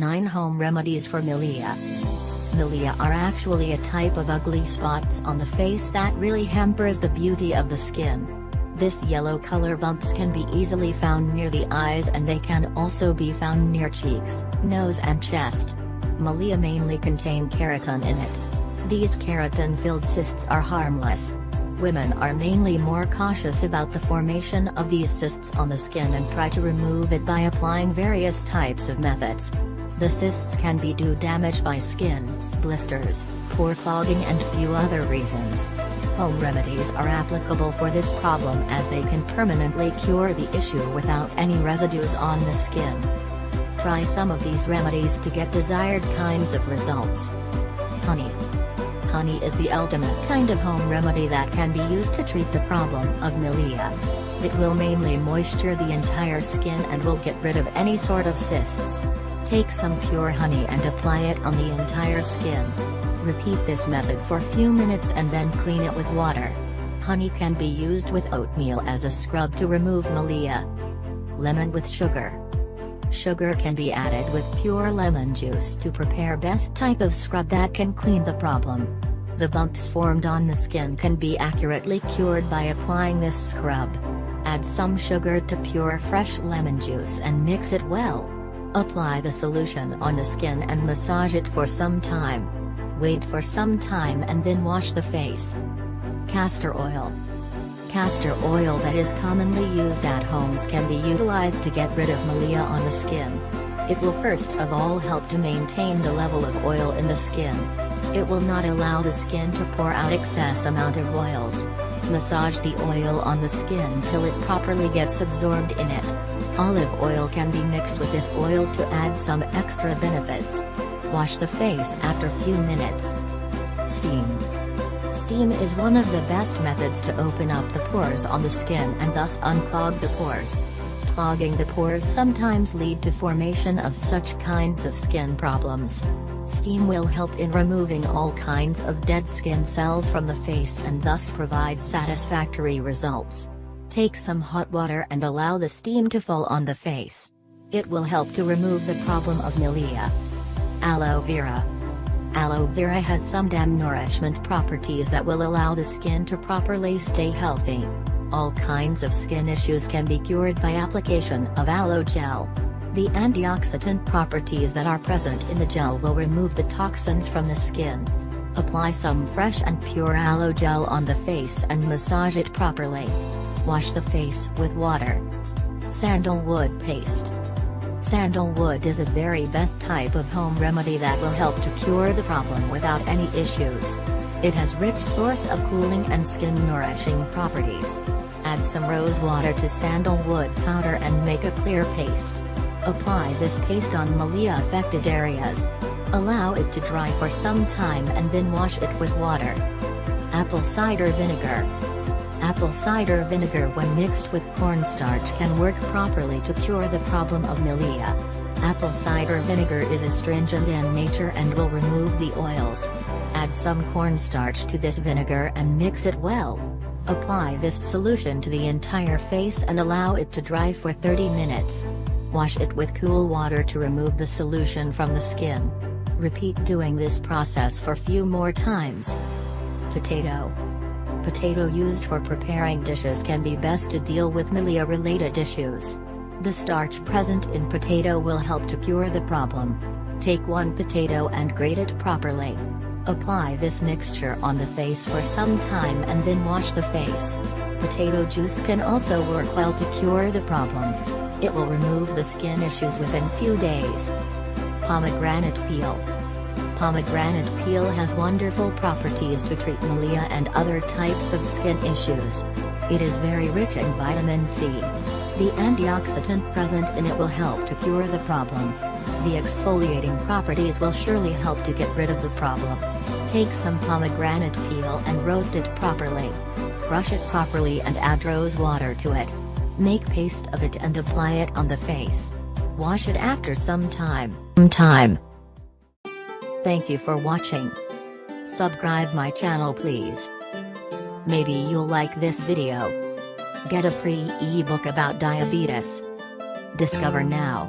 home remedies for milia. Milia are actually a type of ugly spots on the face that really hampers the beauty of the skin. This yellow color bumps can be easily found near the eyes and they can also be found near cheeks, nose and chest. Milia mainly contain keratin in it. These keratin-filled cysts are harmless. Women are mainly more cautious about the formation of these cysts on the skin and try to remove it by applying various types of methods. The cysts can be due damage by skin, blisters, pore clogging and few other reasons. Home remedies are applicable for this problem as they can permanently cure the issue without any residues on the skin. Try some of these remedies to get desired kinds of results. Honey honey is the ultimate kind of home remedy that can be used to treat the problem of milia. It will mainly moisture the entire skin and will get rid of any sort of cysts. Take some pure honey and apply it on the entire skin. Repeat this method for a few minutes and then clean it with water. Honey can be used with oatmeal as a scrub to remove milia. Lemon with sugar. Sugar can be added with pure lemon juice to prepare best type of scrub that can clean the problem. The bumps formed on the skin can be accurately cured by applying this scrub. Add some sugar to pure fresh lemon juice and mix it well. Apply the solution on the skin and massage it for some time. Wait for some time and then wash the face. Castor oil castor oil that is commonly used at homes can be utilized to get rid of milia on the skin. It will first of all help to maintain the level of oil in the skin. It will not allow the skin to pour out excess amount of oils. Massage the oil on the skin till it properly gets absorbed in it. Olive oil can be mixed with this oil to add some extra benefits. Wash the face after few minutes. Steam Steam is one of the best methods to open up the pores on the skin and thus unclog the pores. Clogging the pores sometimes lead to formation of such kinds of skin problems. Steam will help in removing all kinds of dead skin cells from the face and thus provide satisfactory results. Take some hot water and allow the steam to fall on the face. It will help to remove the problem of milia. Aloe vera Aloe vera has some damn nourishment properties that will allow the skin to properly stay healthy. All kinds of skin issues can be cured by application of aloe gel. The antioxidant properties that are present in the gel will remove the toxins from the skin. Apply some fresh and pure aloe gel on the face and massage it properly. Wash the face with water. Sandalwood paste Sandalwood is a very best type of home remedy that will help to cure the problem without any issues. It has rich source of cooling and skin nourishing properties. Add some rose water to sandalwood powder and make a clear paste. Apply this paste on milia affected areas. Allow it to dry for some time and then wash it with water. Apple cider vinegar Apple cider vinegar when mixed with cornstarch can work properly to cure the problem of milia. Apple cider vinegar is astringent in nature and will remove the oils. Add some cornstarch to this vinegar and mix it well. Apply this solution to the entire face and allow it to dry for 30 minutes. Wash it with cool water to remove the solution from the skin. Repeat doing this process for few more times. Potato Potato used for preparing dishes can be best to deal with milia-related issues. The starch present in potato will help to cure the problem. Take one potato and grate it properly. Apply this mixture on the face for some time and then wash the face. Potato juice can also work well to cure the problem. It will remove the skin issues within few days. Pomegranate peel pomegranate peel has wonderful properties to treat milia and other types of skin issues. It is very rich in vitamin C. The antioxidant present in it will help to cure the problem. The exfoliating properties will surely help to get rid of the problem. Take some pomegranate peel and roast it properly. Brush it properly and add rose water to it. Make paste of it and apply it on the face. Wash it after some time. time. Thank you for watching. Subscribe my channel please. Maybe you'll like this video. Get a free ebook about diabetes. Discover now.